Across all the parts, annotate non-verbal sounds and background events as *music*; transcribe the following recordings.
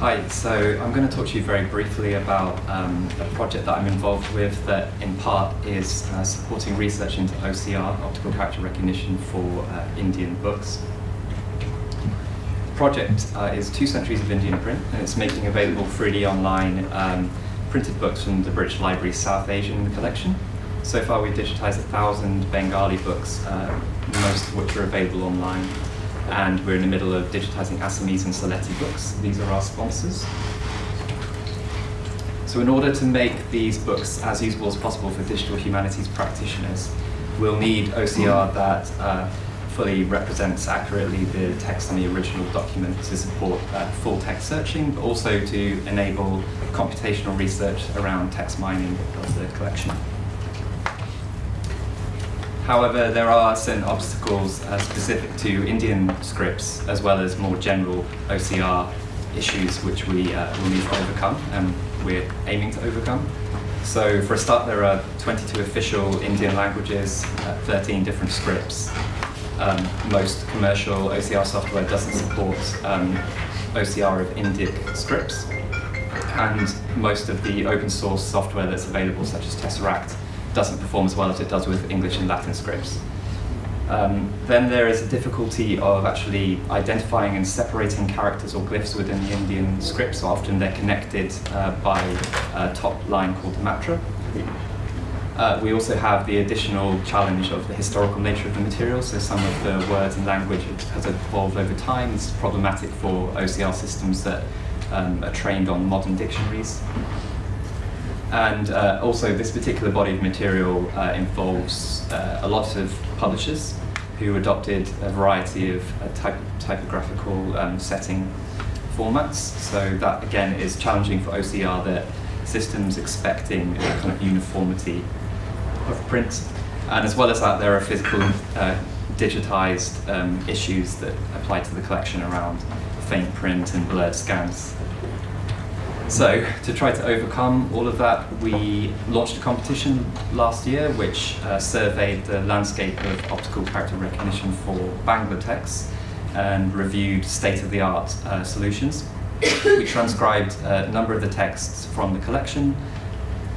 Hi, so I'm going to talk to you very briefly about um, a project that I'm involved with that in part is uh, supporting research into OCR, optical character recognition for uh, Indian books. The project uh, is Two Centuries of Indian Print and it's making available freely online um, printed books from the British Library South Asian collection. So far we've digitized a thousand Bengali books, uh, most of which are available online and we're in the middle of digitizing Assamese and Sylheti books. These are our sponsors. So in order to make these books as usable as possible for digital humanities practitioners, we'll need OCR that uh, fully represents accurately the text on the original document to support uh, full text searching, but also to enable computational research around text mining of the collection. However, there are certain obstacles uh, specific to Indian scripts as well as more general OCR issues which we uh, will need to overcome and we're aiming to overcome. So for a start, there are 22 official Indian languages, uh, 13 different scripts. Um, most commercial OCR software doesn't support um, OCR of Indic scripts, and most of the open source software that's available, such as Tesseract, doesn't perform as well as it does with English and Latin scripts. Um, then there is a difficulty of actually identifying and separating characters or glyphs within the Indian script, so often they're connected uh, by a top line called the matra. Uh, we also have the additional challenge of the historical nature of the material, so some of the words and language has evolved over time. It's problematic for OCR systems that um, are trained on modern dictionaries. And uh, also this particular body of material uh, involves uh, a lot of publishers who adopted a variety of uh, typographical um, setting formats. So that again is challenging for OCR that systems expecting a kind of uniformity of print. And as well as that, there are physical uh, digitized um, issues that apply to the collection around faint print and blurred scans so to try to overcome all of that, we launched a competition last year which uh, surveyed the landscape of optical character recognition for Bangla texts and reviewed state-of-the-art uh, solutions. we transcribed a number of the texts from the collection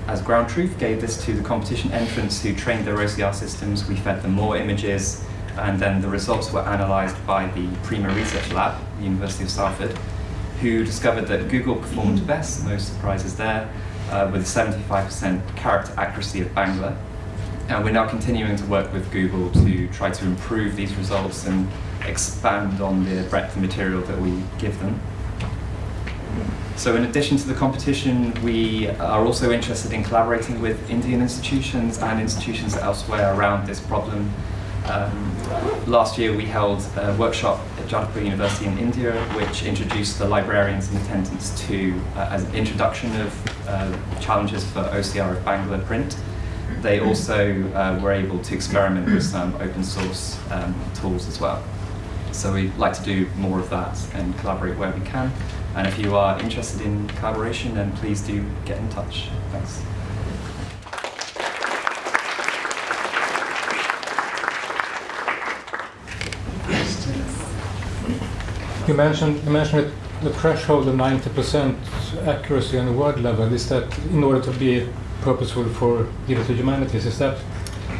as ground truth, gave this to the competition entrants who trained their OCR systems. We fed them more images and then the results were analysed by the Prima Research Lab, the University of Salford, who discovered that Google performed best, no surprises there, uh, with 75% character accuracy of Bangla. And we're now continuing to work with Google to try to improve these results and expand on the breadth of material that we give them. So in addition to the competition, we are also interested in collaborating with Indian institutions and institutions elsewhere around this problem um, last year we held a workshop at Jadavpur University in India which introduced the librarians in attendance to uh, as an introduction of uh, challenges for OCR of Bangla print. They also uh, were able to experiment with some open source um, tools as well. So we'd like to do more of that and collaborate where we can. And if you are interested in collaboration, then please do get in touch. Thanks. You mentioned you mentioned the threshold of 90% accuracy on the word level. Is that in order to be purposeful for digital humanities? Is that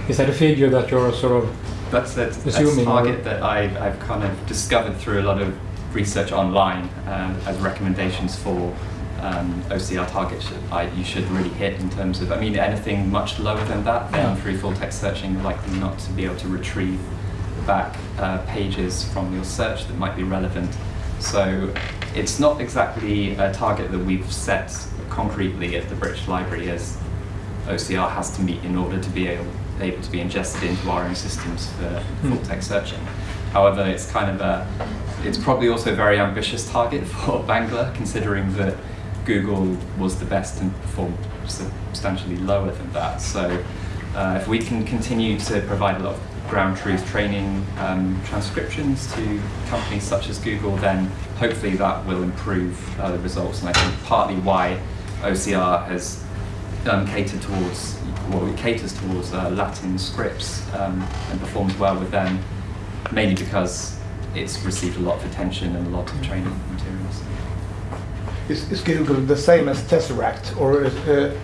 is that a figure that you're sort of that's that, that's a target that I, I've kind of discovered through a lot of research online um, as recommendations for um, OCR targets I, you should really hit in terms of, I mean, anything much lower than that, then yeah. through full text searching, you're likely not to be able to retrieve back uh, pages from your search that might be relevant. So it's not exactly a target that we've set concretely at the British Library as OCR has to meet in order to be able, able to be ingested into our own systems for hmm. full text searching. However, it's kind of a, it's probably also a very ambitious target *laughs* for Bangla, considering that Google was the best and performed substantially lower than that. So uh, if we can continue to provide a lot of ground truth training um, transcriptions to companies such as Google, then hopefully that will improve uh, the results. And I think partly why OCR has um, catered towards, well, it caters towards uh, Latin scripts um, and performs well with them, mainly because it's received a lot of attention and a lot of training materials. is, is Google the same as Tesseract, or is, uh,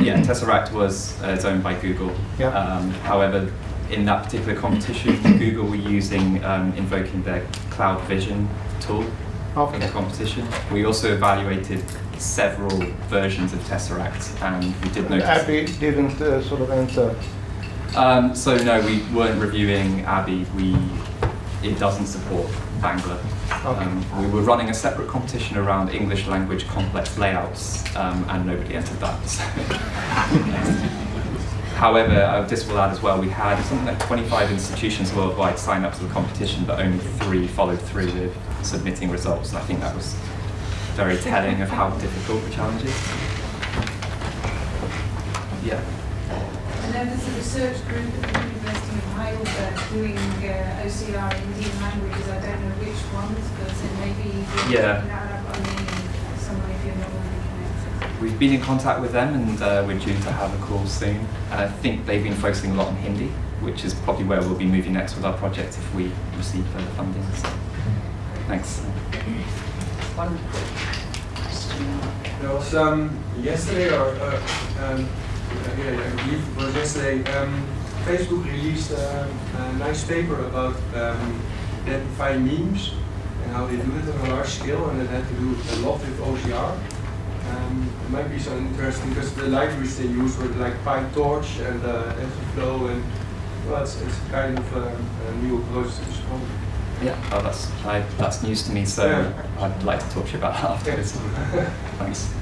Yeah, Tesseract was uh, is owned by Google. Yeah. Um, however, in that particular competition, *coughs* Google were using um, invoking their Cloud Vision tool for the competition. We also evaluated several versions of Tesseract, and we did notice. ABBYY didn't uh, sort of enter. Um, so no, we weren't reviewing ABBYY. We it doesn't support Bangla. Okay. Um, we were running a separate competition around English language complex layouts, um, and nobody entered that. so. *laughs* *laughs* However, will add as well. We had something like 25 institutions worldwide sign up to the competition, but only three followed through with submitting results. And I think that was very telling of how difficult the challenge is. Yeah. And then there's a research group at the University of Heidelberg doing uh, OCR in Indian languages. I don't know which ones, but maybe Yeah. looking that up on the, somewhere if you're not already connected. We've been in contact with them and uh, we're due to have a call soon. I think they've been focusing a lot on Hindi, which is probably where we'll be moving next with our project if we receive further funding. So, thanks. One question. There was um, yesterday, or uh, um, uh, yeah, I believe it was yesterday, um, Facebook released uh, a nice paper about um, identifying memes and how they do it on a large scale, and it had to do a lot with OCR. Um, it might be so interesting because the libraries they use were like PyTorch and uh, and well, it's, it's kind of um, a new approach to this problem. Yeah, oh, that's, I, that's news to me, so Yeah. I'd like to talk to you about that afterwards. Thanks.